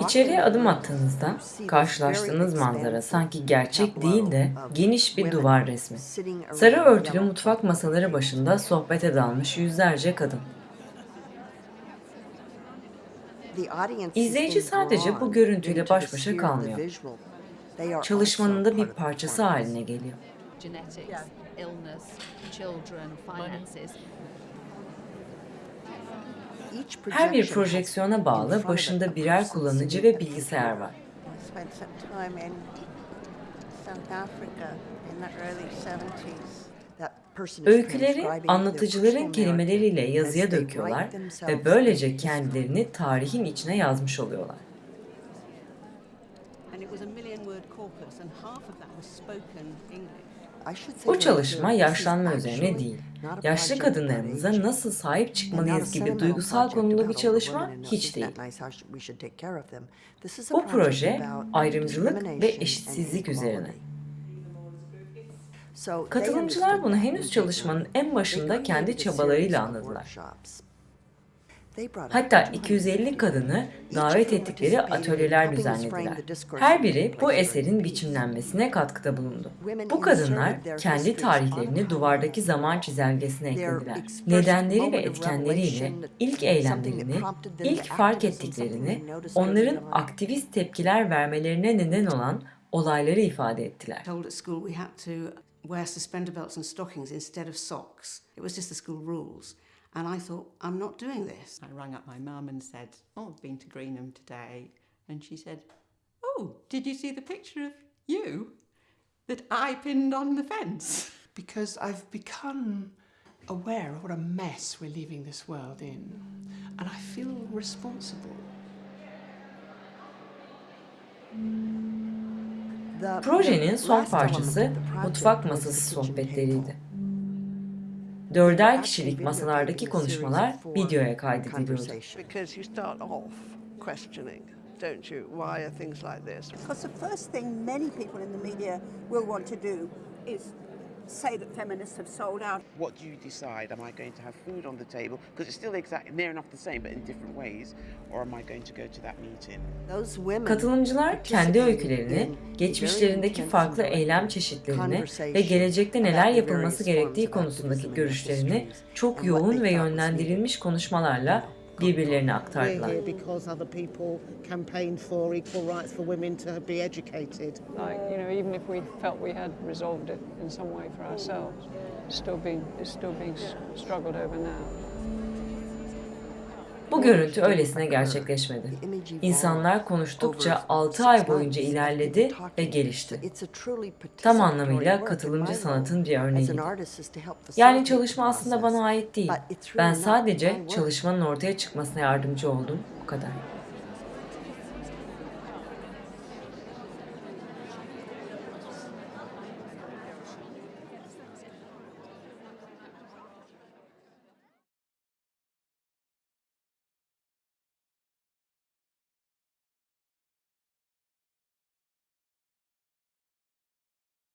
İçeriye adım attığınızda karşılaştığınız manzara sanki gerçek değil de geniş bir duvar resmi. Sarı örtülü mutfak masaları başında sohbete dalmış yüzlerce kadın. İzleyici sadece bu görüntüyle baş başa kalmıyor. Çalışmanın da bir parçası haline geliyor. Her bir projeksiyona bağlı başında birer kullanıcı ve bilgisayar var. Öyküleri anlatıcıların kelimeleriyle yazıya döküyorlar ve böylece kendilerini tarihin içine yazmış oluyorlar. and it was a million word corpus, and half of that was spoken English. Bu çalışma yaşlanma üzerine değil, yaşlı kadınlarımıza nasıl sahip çıkmalıyız gibi duygusal konulu bir çalışma hiç değil. Bu proje ayrımcılık ve eşitsizlik üzerine. Katılımcılar bunu henüz çalışmanın en başında kendi çabalarıyla anladılar. Hatta 250 kadını davet ettikleri atölyeler düzenlediler. Her biri bu eserin biçimlenmesine katkıda bulundu. Bu kadınlar kendi tarihlerini duvardaki zaman çizelgesine eklediler. Nedenleri ve etkenleriyle ilk eylemlerini, ilk fark ettiklerini, onların aktivist tepkiler vermelerine neden olan olayları ifade ettiler. Wear suspender belts and stockings instead of socks. It was just the school rules. And I thought, I'm not doing this. I rang up my mum and said, Oh, I've been to Greenham today. And she said, Oh, did you see the picture of you that I pinned on the fence? because I've become aware of what a mess we're leaving this world in, and I feel responsible. Projenin son parçası mutfak masası sohbetleriydi. Dörder kişilik masalardaki konuşmalar videoya kaydediliyordu. Because you start off questioning, don't you? Why are things like this? Because the first thing many people in the media will want to do is say that feminists have sold out. What do you decide? Am I going to have food on the table? Because it's still exactly near enough the same, but in different ways. Or am I going to go to that meeting? Those women Katılımcılar kendi öykülerini, geçmişlerindeki farklı eylem çeşitlerini ve gelecekte neler yapılması gerektiği konusundaki görüşlerini çok yoğun ve yönlendirilmiş konuşmalarla birbirlerine aktardılar. Still being, it's still being struggled over now. Bu görüntü öylesine gerçekleşmedi. İnsanlar konuştukça 6 ay boyunca ilerledi ve gelişti. Tam anlamıyla katılımcı sanatın bir örneğiydi. Yani çalışma aslında bana ait değil. Ben sadece çalışmanın ortaya çıkmasına yardımcı oldum. Bu kadar.